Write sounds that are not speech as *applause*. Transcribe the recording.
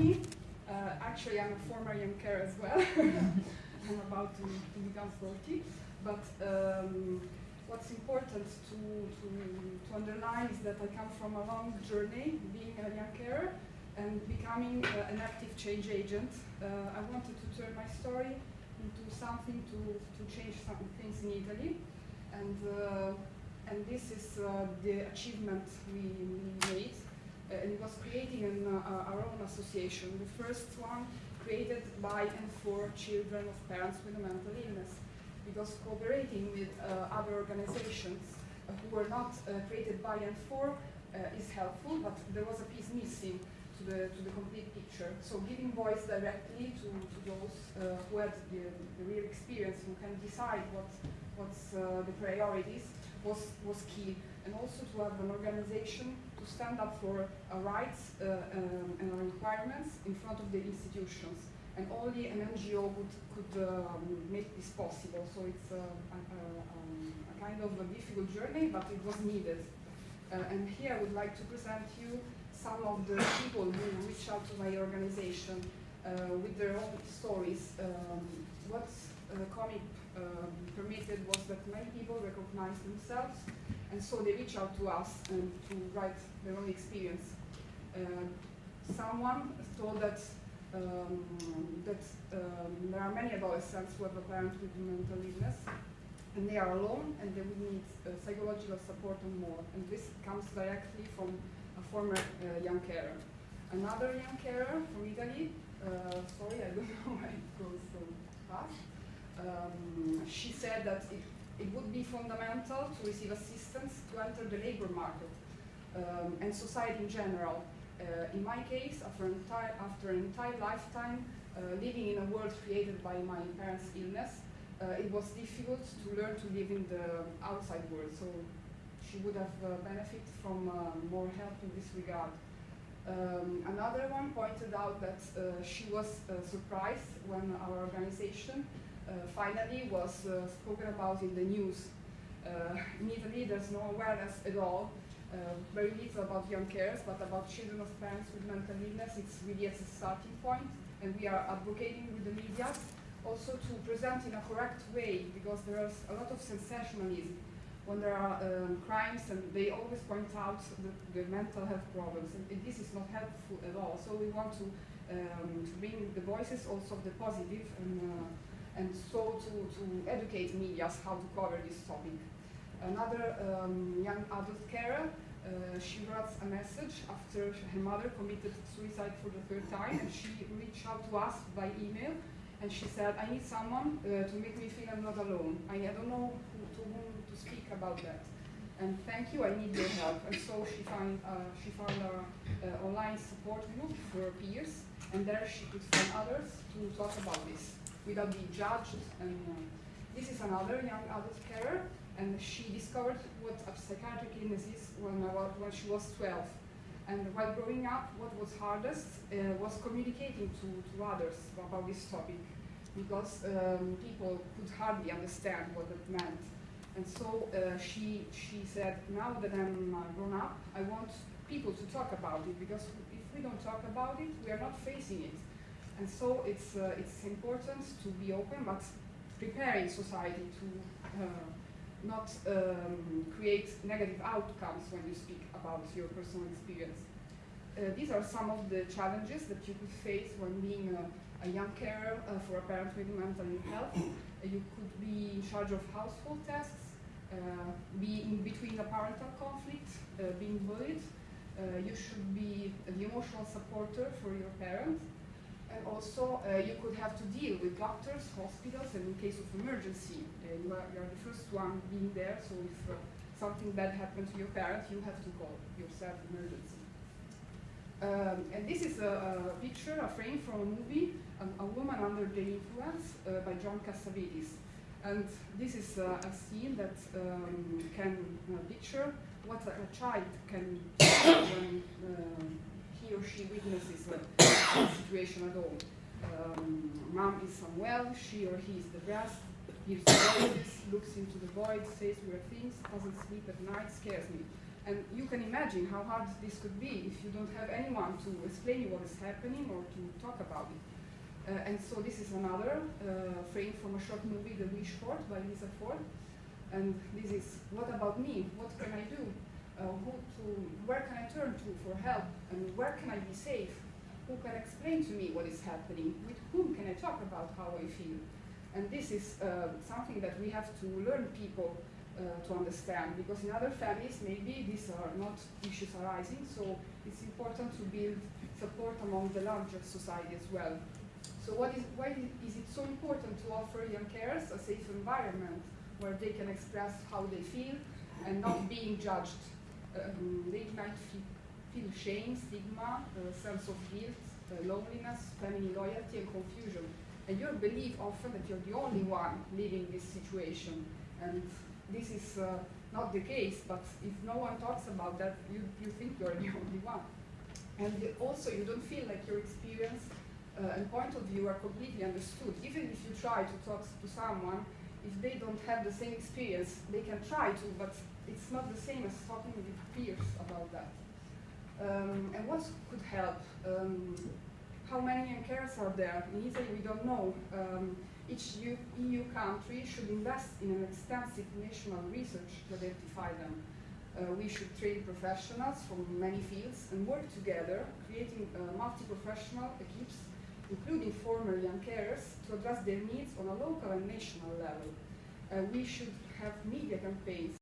me. Uh, actually, I'm a former young carer as well. *laughs* I'm about to, to become 40. But um, what's important to, to, to underline is that I come from a long journey being a young carer and becoming uh, an active change agent. Uh, I wanted to turn my story into something to, to change some things in Italy. And, uh, and this is uh, the achievement we, we made. Uh, and it was creating an, uh, our own association. The first one created by and for children of parents with a mental illness. Because cooperating with other organizations who were not created by and for is helpful, but there was a piece missing to the, to the complete picture. So giving voice directly to, to those uh, who had the, the, real experience, who can decide what, what's uh, the priorities, was, was key. And also to have an organization to stand up for our rights uh, um, and our requirements in front of the institutions. And only an NGO would, could um, make this possible. So it's a, a, um, a, kind of a difficult journey, but it was needed. Uh, and here I would like to present you some of the people who reach out to my organization uh, with their own stories. Um, what uh, comic um, permitted was that many people recognized themselves, and so they reach out to us and to write their own experience. Uh, someone told that um, that um, there are many adolescents who have a parent with mental illness, and they are alone, and they would need uh, psychological support and more. And this comes directly from a former uh, young carer. Another young carer from Italy, uh, sorry, I don't *laughs* know why it goes so fast, um, she said that it, it would be fundamental to receive assistance to enter the labor market um, and society in general. Uh, in my case, after, entire, after an entire lifetime uh, living in a world created by my parents' illness, uh, it was difficult to learn to live in the outside world. So she would have uh, benefited from uh, more help in this regard. Um, another one pointed out that uh, she was surprised when our organization finally was spoken about in the news. in Italy, there's no awareness at all uh, very little about young carers, but about children of parents with mental illness, it's really as a starting point, and we are advocating with the media also to present in a correct way, because there's a lot of sensationalism when there are um, crimes and they always point out the, the, mental health problems and this is not helpful at all. So we want to, um, to bring the voices also of the positive and, uh, and so to, to educate media how to cover this topic. Another um, young adult carer, uh, she writes a message after her mother committed suicide for the third time and she reached out to us by email and she said, I need someone uh, to make me feel I'm not alone. I, I don't know who, to whom to speak about that. And thank you, I need your help. And so she found, uh, she found an online support group for peers, and there she could find others to talk about this without being judged. And uh, this is another young adult carer, and she discovered what a psychiatric illness is when, when she was 12. And while growing up, what was hardest uh, was communicating to, to others about this topic, because um, people could hardly understand what it meant. And so uh, she, she said, now that I'm uh, grown up, I want people to talk about it because if we don't talk about it, we are not facing it. And so it's, uh, it's important to be open, but preparing society to uh, not um, create negative outcomes when you speak about your personal experience. Uh, these are some of the challenges that you could face when being a, a young carer uh, for a parent with mental health. you could be in charge of household tasks, uh, be in between a parental conflict, uh, being bullied. Uh, you should be the emotional supporter for your parent. And also, you could have to deal with doctors, hospitals, and in case of emergency, you are, you, are, the first one being there, so if something bad happened to your parent, you have to call yourself emergency. Um, and this is a, a, picture, a frame from a movie, um, A Woman Under the Influence uh, by John Cassavetes. And this is uh, a scene that um, can uh, picture what a, a, child can *coughs* when uh, he or she witnesses the *coughs* situation at all. Um, mom is unwell, she or he is depressed, hears voices, looks into the void, says weird things, doesn't sleep at night, scares me. And you can imagine how hard this could be if you don't have anyone to explain you what is happening or to talk about it. Uh, and so this is another uh, frame from a short movie, The Wish Fort by Lisa Ford. And this is, what about me? What can I do? Uh, who to, where can I turn to for help? And where can I be safe? Who can explain to me what is happening? With whom can I talk about how I feel? And this is uh, something that we have to learn people uh, to understand because in other families maybe these are not issues arising so it's important to build support among the larger society as well. So what is, why is it so important to offer young carers a safe environment where they can express how they feel and not being judged? They might feel, shame, stigma, a sense of guilt, uh, loneliness, family loyalty and confusion. And you believe often that you're the only one living this situation. And this is uh, not the case, but if no one talks about that, you, you think you're the *laughs* only one. And also, you don't feel like your experience uh, and point of view are completely understood. Even if you try to talk to someone, if they don't have the same experience, they can try to, but it's not the same as talking with peers about that. Um, and what could help? Um, how many carers are there? In Italy, we don't know. Um, each EU, EU country should invest in an extensive national research to identify them. Uh, we should train professionals from many fields and work together, creating uh, multi-professional equips, including former young carers, to address their needs on a local and national level. Uh, we should have media campaigns